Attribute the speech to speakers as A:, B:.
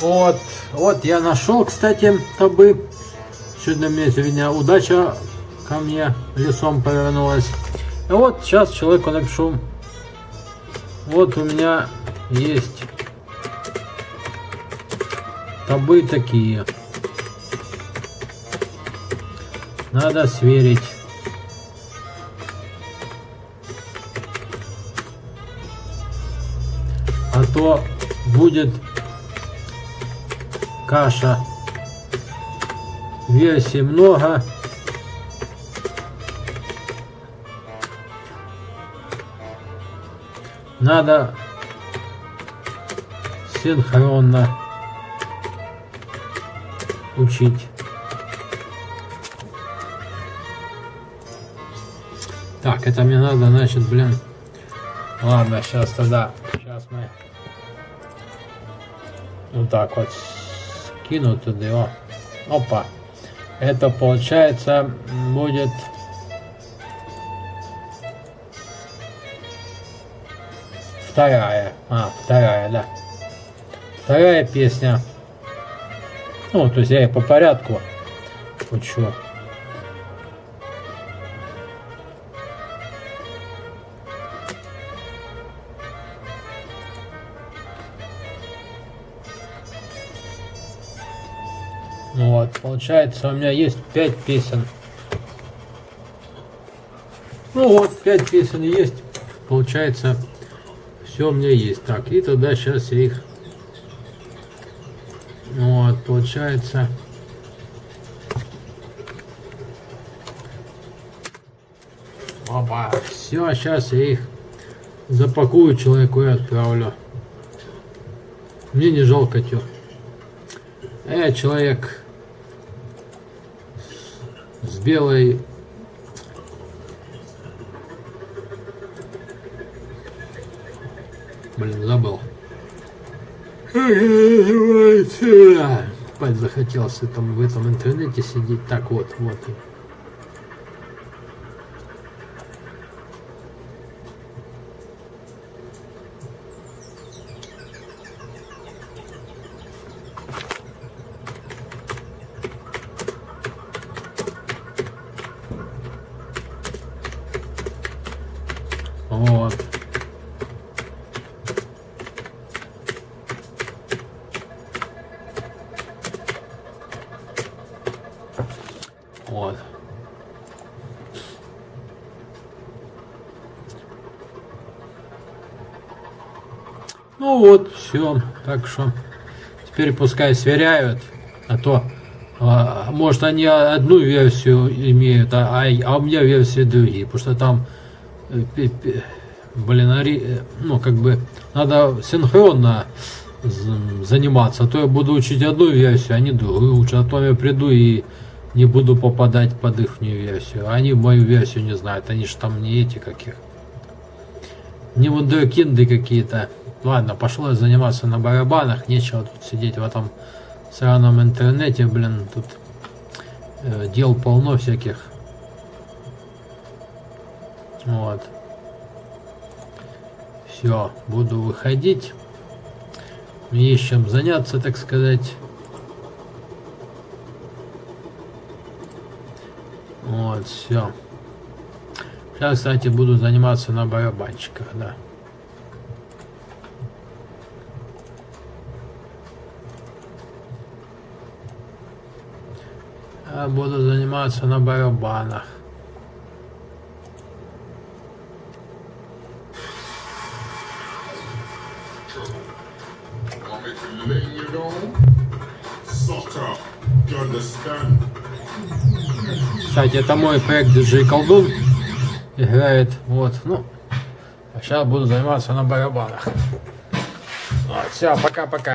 A: Вот, вот я нашел, кстати, табы. Сегодня мне сегодня удача ко мне лесом повернулась. Вот сейчас человеку напишу. Вот у меня есть табы такие. Надо сверить. А то будет каша. Версий много. Надо синхронно учить. Так, это мне надо, значит, блин. Ладно, сейчас тогда. Сейчас мы вот так вот скину туда. Опа. Это получается будет вторая. А, вторая, да. Вторая песня. Ну, то есть я и по порядку учу. Вот, получается, у меня есть 5 песен. Ну вот, 5 песен есть. Получается, все у меня есть. Так, и тогда сейчас я их... Вот, получается... Опа, все, сейчас я их запакую человеку и отправлю. Мне не жалко тё. Я человек с белой Блин, забыл. Спать захотелось там в этом интернете сидеть. Так вот. Вот. Вот. Ну вот, все. Так что теперь пускай сверяют, а то а, может они одну версию имеют, а, а, а у меня версии другие, потому что там э, блин, э, ну как бы надо синхронно заниматься, а то я буду учить одну версию, они другую учат, а то я приду и не буду попадать под их версию. Они мою версию не знают, они же там не эти каких. Не вундеркинды какие-то. Ладно, пошло заниматься на барабанах, нечего тут сидеть в этом сраном интернете, блин, тут э, дел полно всяких. Вот. Все, буду выходить. Есть чем заняться, так сказать. Вот, все. Сейчас, кстати, буду заниматься на барабанщиках, да. Я буду заниматься на барабанах. Кстати, это мой проект DJ Колдун. Играет, вот, ну. А сейчас буду заниматься на барабанах. Вот, все, пока-пока.